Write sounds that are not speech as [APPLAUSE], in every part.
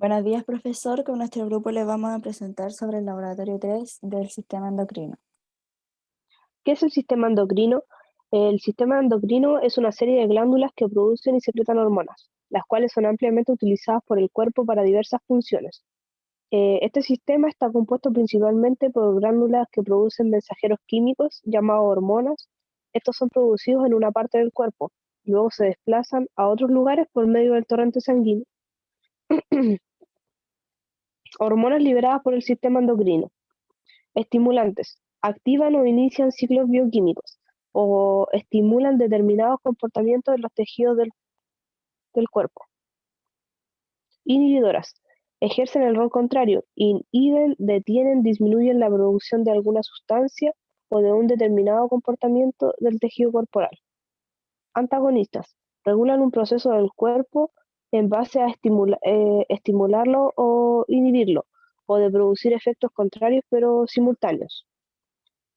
Buenos días, profesor. Con nuestro grupo le vamos a presentar sobre el laboratorio 3 del sistema endocrino. ¿Qué es el sistema endocrino? El sistema endocrino es una serie de glándulas que producen y secretan hormonas, las cuales son ampliamente utilizadas por el cuerpo para diversas funciones. Eh, este sistema está compuesto principalmente por glándulas que producen mensajeros químicos llamados hormonas. Estos son producidos en una parte del cuerpo y luego se desplazan a otros lugares por medio del torrente sanguíneo. [CLEARS THROAT] Hormonas liberadas por el sistema endocrino. Estimulantes. Activan o inician ciclos bioquímicos o estimulan determinados comportamientos en los tejidos del, del cuerpo. Inhibidoras. Ejercen el rol contrario. Inhiben, detienen, disminuyen la producción de alguna sustancia o de un determinado comportamiento del tejido corporal. Antagonistas. Regulan un proceso del cuerpo en base a eh, estimularlo o inhibirlo, o de producir efectos contrarios pero simultáneos.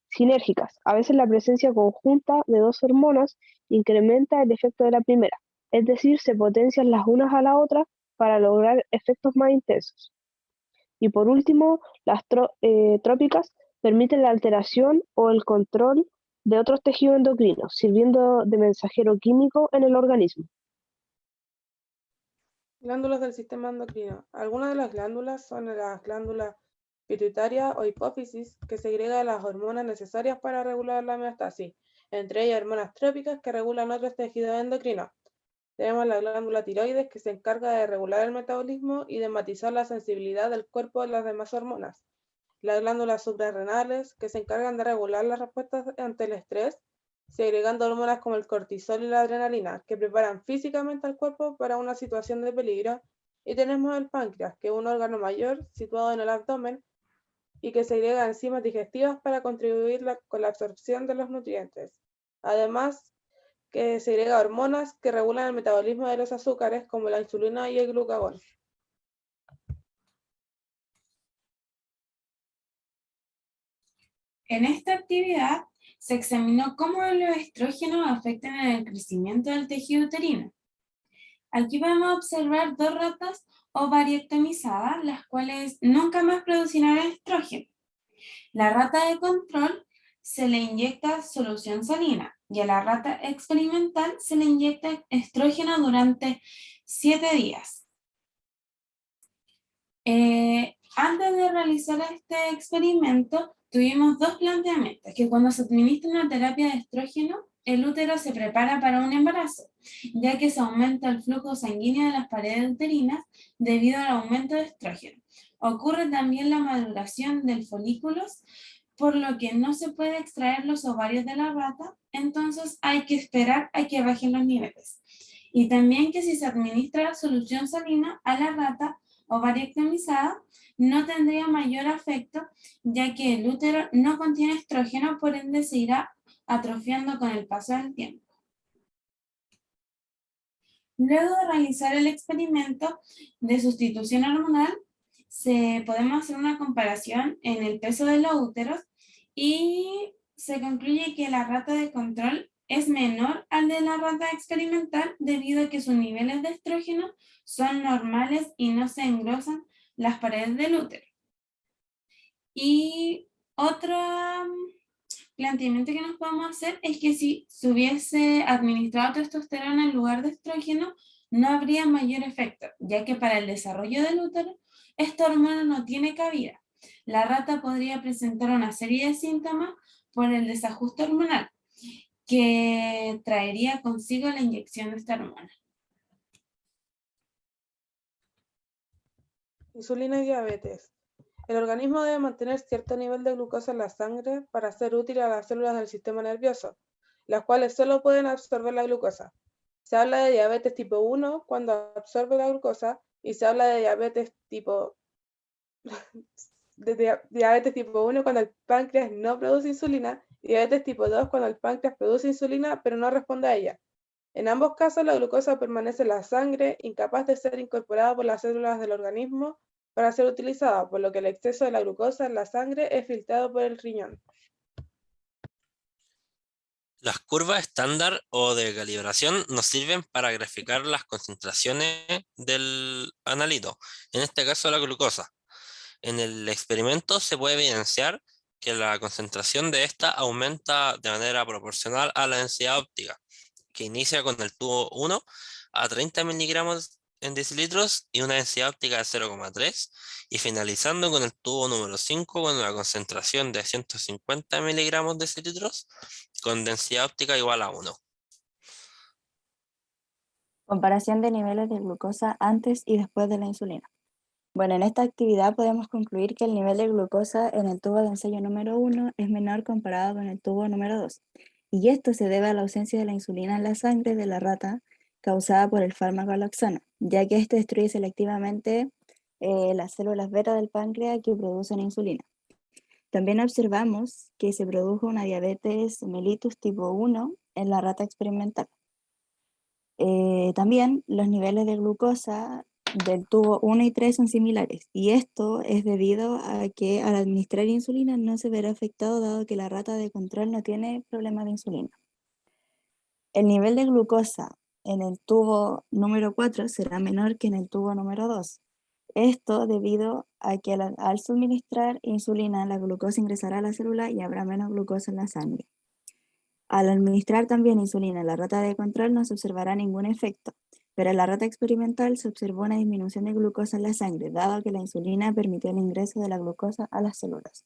Sinérgicas. A veces la presencia conjunta de dos hormonas incrementa el efecto de la primera, es decir, se potencian las unas a la otra para lograr efectos más intensos. Y por último, las eh, trópicas permiten la alteración o el control de otros tejidos endocrinos, sirviendo de mensajero químico en el organismo. Glándulas del sistema endocrino. Algunas de las glándulas son las glándulas pituitaria o hipófisis, que segrega las hormonas necesarias para regular la homeostasis, entre ellas hormonas trópicas que regulan otros tejidos endocrinos. Tenemos la glándula tiroides, que se encarga de regular el metabolismo y de matizar la sensibilidad del cuerpo a las demás hormonas. Las glándulas suprarrenales, que se encargan de regular las respuestas ante el estrés segregando hormonas como el cortisol y la adrenalina, que preparan físicamente al cuerpo para una situación de peligro. Y tenemos el páncreas, que es un órgano mayor situado en el abdomen y que segrega enzimas digestivas para contribuir con la absorción de los nutrientes. Además, que segrega hormonas que regulan el metabolismo de los azúcares como la insulina y el glucagón. En esta actividad se examinó cómo los estrógenos afectan el crecimiento del tejido uterino. Aquí podemos observar dos ratas ovariectomizadas, las cuales nunca más producirán estrógeno. La rata de control se le inyecta solución salina y a la rata experimental se le inyecta estrógeno durante siete días. Eh, antes de realizar este experimento, tuvimos dos planteamientos, que cuando se administra una terapia de estrógeno, el útero se prepara para un embarazo, ya que se aumenta el flujo sanguíneo de las paredes uterinas debido al aumento de estrógeno. Ocurre también la maduración del folículos, por lo que no se puede extraer los ovarios de la rata, entonces hay que esperar a que bajen los niveles. Y también que si se administra solución salina a la rata ovariectomizada, no tendría mayor afecto, ya que el útero no contiene estrógeno, por ende se irá atrofiando con el paso del tiempo. Luego de realizar el experimento de sustitución hormonal, se, podemos hacer una comparación en el peso de los úteros y se concluye que la rata de control es menor al de la rata experimental debido a que sus niveles de estrógeno son normales y no se engrosan las paredes del útero. Y otro mm, planteamiento que nos podemos hacer es que si se hubiese administrado testosterona en lugar de estrógeno, no habría mayor efecto, ya que para el desarrollo del útero, esta hormona no tiene cabida. La rata podría presentar una serie de síntomas por el desajuste hormonal, que traería consigo la inyección de esta hormona. Insulina y diabetes. El organismo debe mantener cierto nivel de glucosa en la sangre para ser útil a las células del sistema nervioso, las cuales solo pueden absorber la glucosa. Se habla de diabetes tipo 1 cuando absorbe la glucosa y se habla de diabetes tipo [LAUGHS] de diabetes tipo 1 cuando el páncreas no produce insulina diabetes tipo 2 cuando el páncreas produce insulina pero no responde a ella. En ambos casos, la glucosa permanece en la sangre, incapaz de ser incorporada por las células del organismo para ser utilizada, por lo que el exceso de la glucosa en la sangre es filtrado por el riñón. Las curvas estándar o de calibración nos sirven para graficar las concentraciones del analito, en este caso la glucosa. En el experimento se puede evidenciar que la concentración de esta aumenta de manera proporcional a la densidad óptica, que inicia con el tubo 1 a 30 miligramos en decilitros y una densidad óptica de 0,3 y finalizando con el tubo número 5 con una concentración de 150 miligramos decilitros con densidad óptica igual a 1. Comparación de niveles de glucosa antes y después de la insulina. Bueno, en esta actividad podemos concluir que el nivel de glucosa en el tubo de ensayo número 1 es menor comparado con el tubo número 2. Y esto se debe a la ausencia de la insulina en la sangre de la rata causada por el fármaco aloxana, ya que este destruye selectivamente eh, las células beta del páncreas que producen insulina. También observamos que se produjo una diabetes mellitus tipo 1 en la rata experimental. Eh, también los niveles de glucosa del tubo 1 y 3 son similares, y esto es debido a que al administrar insulina no se verá afectado dado que la rata de control no tiene problema de insulina. El nivel de glucosa en el tubo número 4 será menor que en el tubo número 2. Esto debido a que al, suministrar insulina la glucosa ingresará a la célula y habrá menos glucosa en la sangre. Al administrar también insulina en la rata de control no se observará ningún efecto, pero en la rata experimental se observó una disminución de glucosa en la sangre, dado que la insulina permitió el ingreso de la glucosa a las células.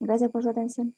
Gracias por su atención.